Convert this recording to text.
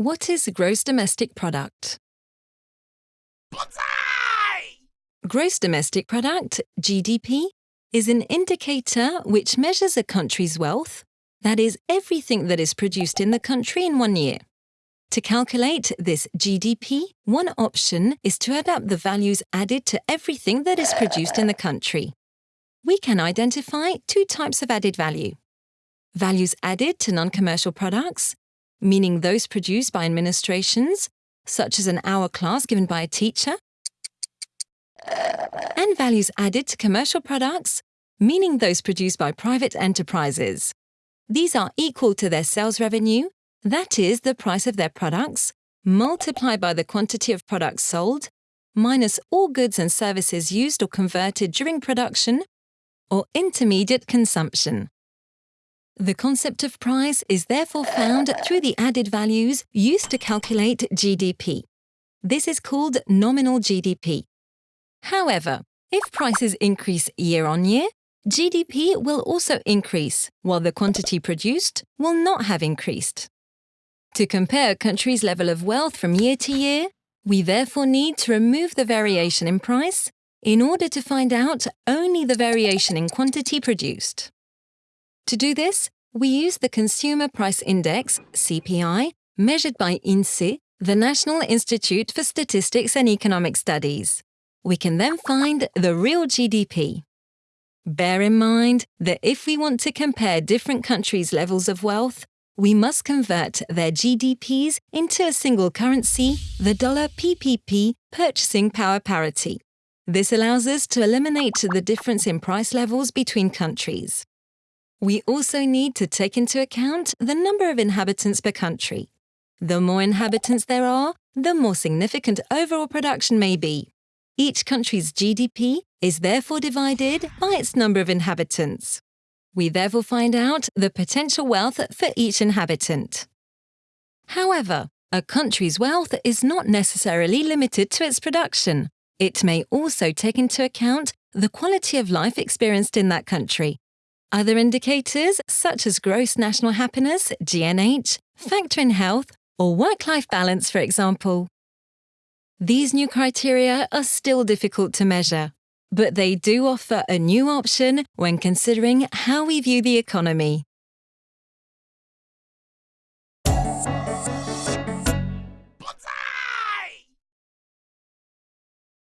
What is gross domestic product? Gross domestic product, GDP, is an indicator which measures a country's wealth, that is, everything that is produced in the country in one year. To calculate this GDP, one option is to add up the values added to everything that is produced in the country. We can identify two types of added value. Values added to non-commercial products meaning those produced by administrations, such as an hour class given by a teacher, and values added to commercial products, meaning those produced by private enterprises. These are equal to their sales revenue, that is, the price of their products, multiplied by the quantity of products sold, minus all goods and services used or converted during production, or intermediate consumption. The concept of price is therefore found through the added values used to calculate GDP. This is called nominal GDP. However, if prices increase year on year, GDP will also increase, while the quantity produced will not have increased. To compare a country's level of wealth from year to year, we therefore need to remove the variation in price in order to find out only the variation in quantity produced. To do this, we use the Consumer Price Index, CPI, measured by INSEE, the National Institute for Statistics and Economic Studies. We can then find the real GDP. Bear in mind that if we want to compare different countries' levels of wealth, we must convert their GDPs into a single currency, the dollar PPP purchasing power parity. This allows us to eliminate the difference in price levels between countries. We also need to take into account the number of inhabitants per country. The more inhabitants there are, the more significant overall production may be. Each country's GDP is therefore divided by its number of inhabitants. We therefore find out the potential wealth for each inhabitant. However, a country's wealth is not necessarily limited to its production. It may also take into account the quality of life experienced in that country, other indicators, such as gross national happiness, GNH, factor in health, or work life balance, for example. These new criteria are still difficult to measure, but they do offer a new option when considering how we view the economy.